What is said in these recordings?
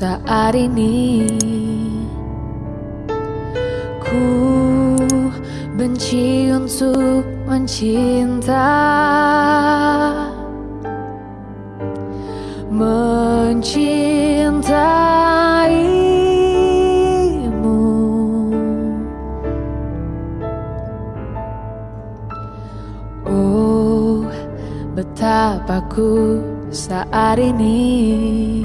saat ini. Ku benci untuk mencinta. Mencintaimu. Oh, betapa ku saat ini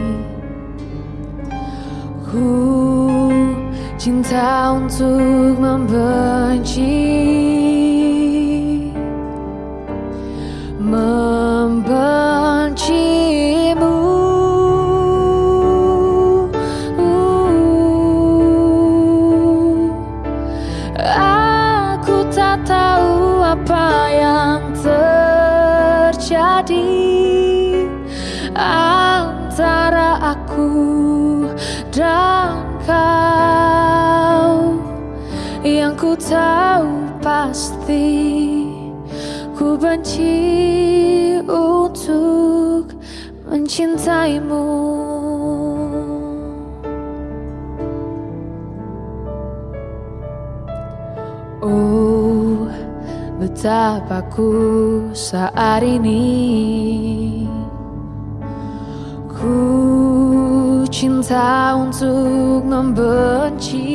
Ku cinta untuk membenci. Membencimu. Aku tak tahu apa yang terjadi kau Yang ku tahu pasti. Ku benci untuk mencintaimu. Oh, betapa ku saat ini Ku cinta untuk membenci.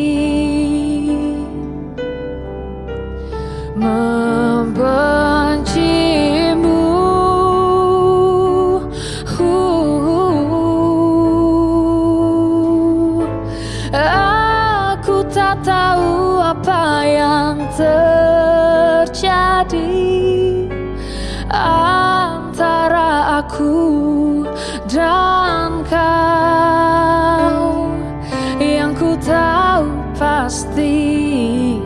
Membencimu pasti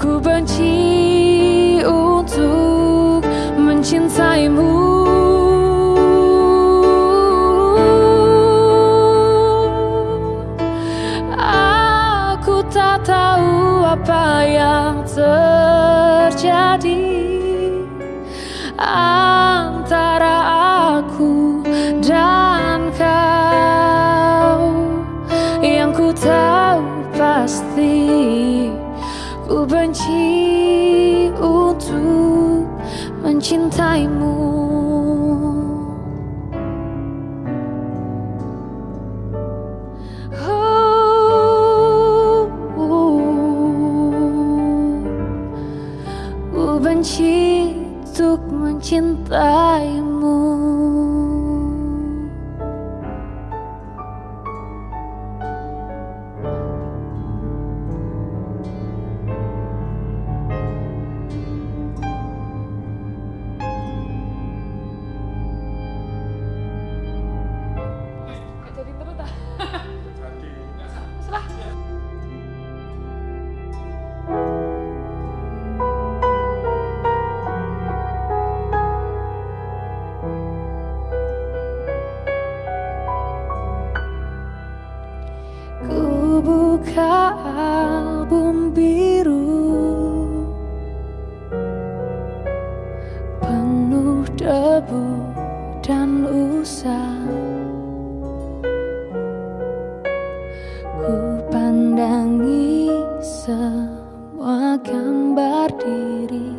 ku benci untuk mencintaimu mencintaimu Ku gambar diri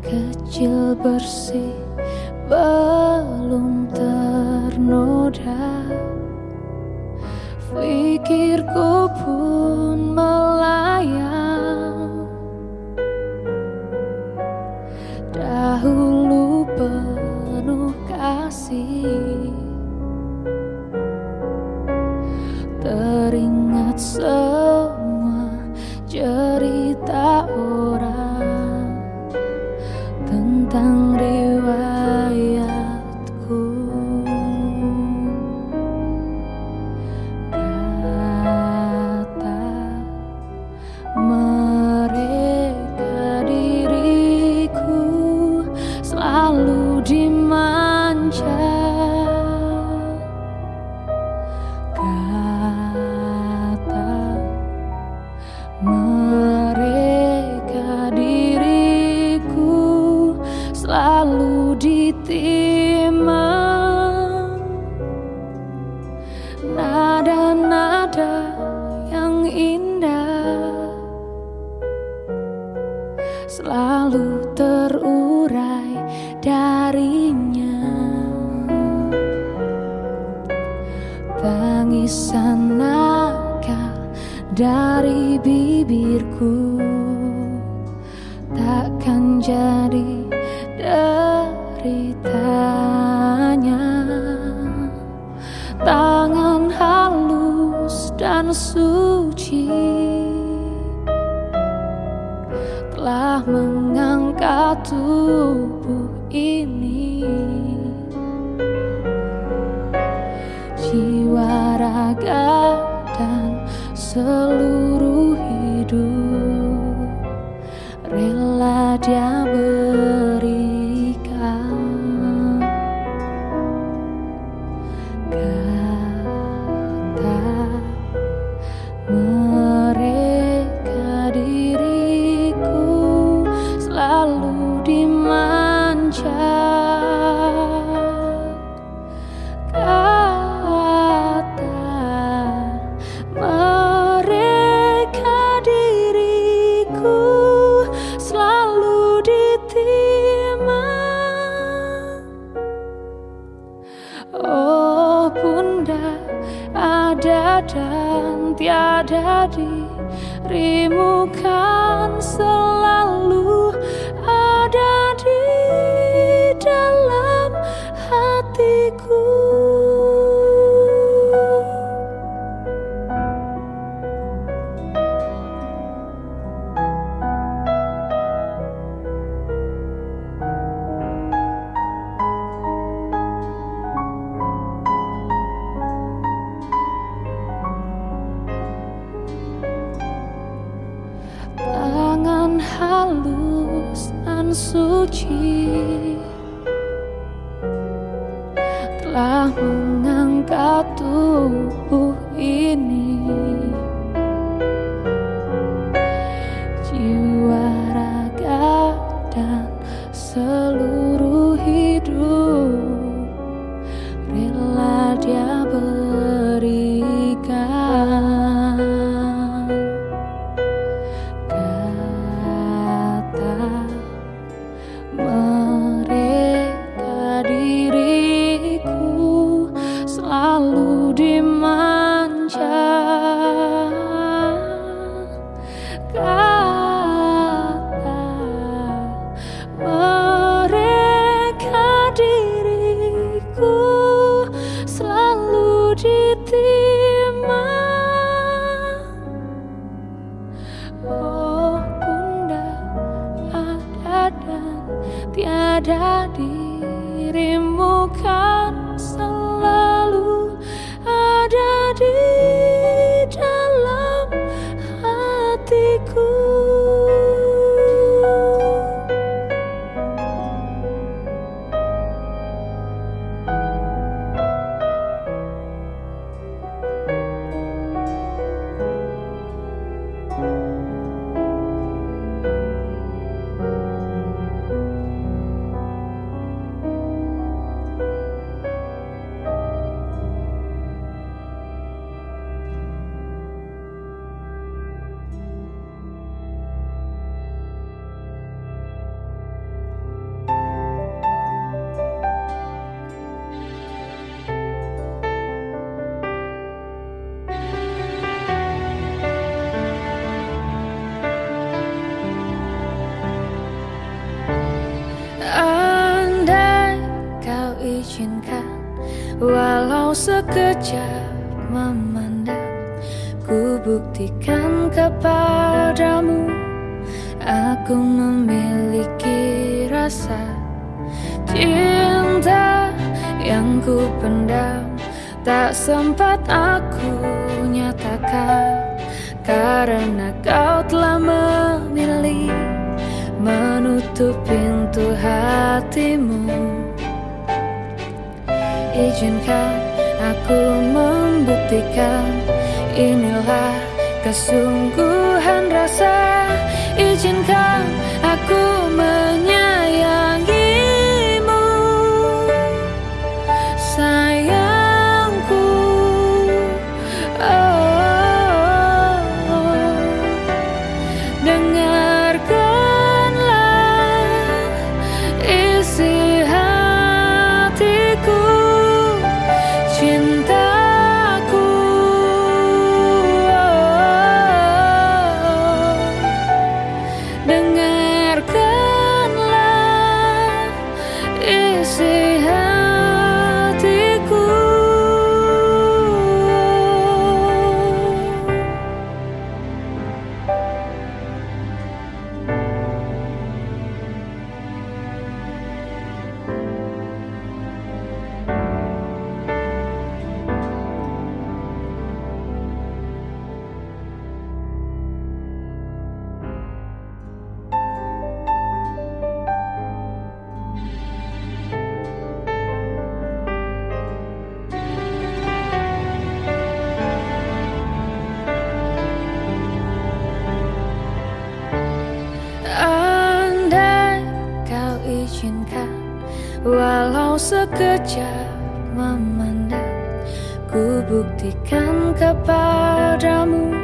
Kecil bersih belum ternoda. Pikirku pun bibirku Takkan jadi deritanya. Tangan halus dan suci Telah mengangkat tubuh ini. Jiwa raga dan seluruh Walau sekejap memandang Ku buktikan kepadamu Aku memiliki rasa Cinta yang ku pendam. Tak sempat aku nyatakan Karena kau telah memilih Menutup pintu hatimu Izinkan aku membuktikan Inilah kesungguhan rasa. Izinkan aku menyayangimu Walau sekejap memandang Ku buktikan kepadamu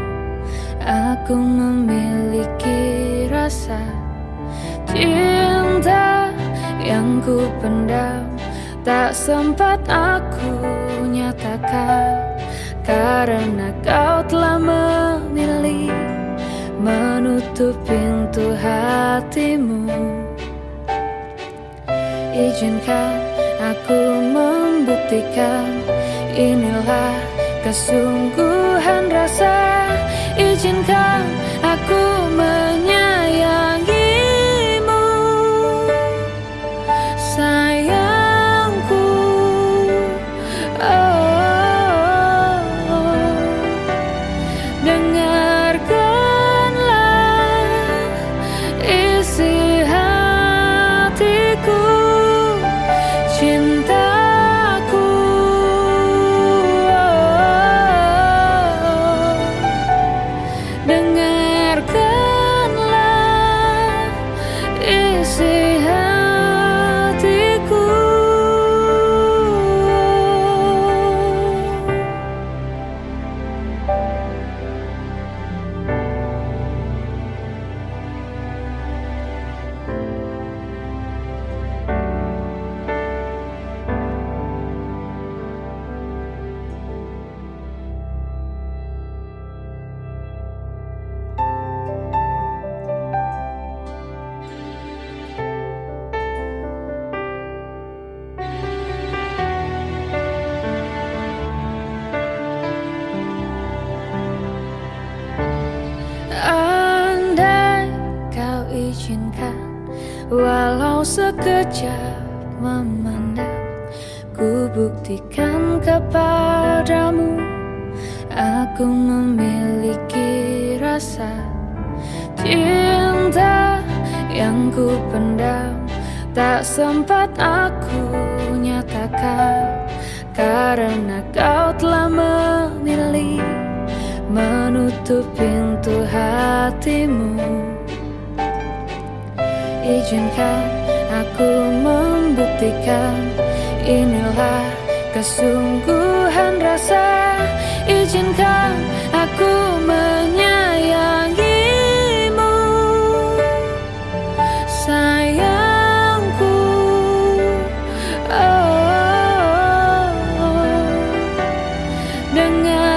Aku memiliki rasa Cinta yang ku pendam. Tak sempat aku nyatakan Karena kau telah memilih Menutup pintu hatimu. Izinkan aku membuktikan Inilah kesungguhan rasa. Izinkan aku sekejap memandang Ku buktikan kepadamu Aku memiliki rasa Cinta yang ku pendam. Tak sempat aku nyatakan Karena kau telah memilih menutup pintu hatimu. Izinkan aku membuktikan Inilah kesungguhan rasa Izinkan aku menyayangimu Sayangku oh, oh, oh. Dengarkanlah